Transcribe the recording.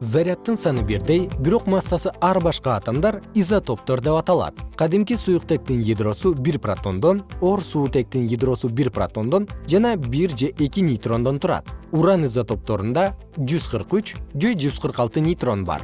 заряддын саны бирдей бирок массасы ар башка атомдор изотоптор деп аталат. Кадимки суюктектин ядросу бир протондон оор суутектин ядросу бир протондон жана бир же эки нейтрондон турат. Уран изотопторунда жүз нейтрон бар.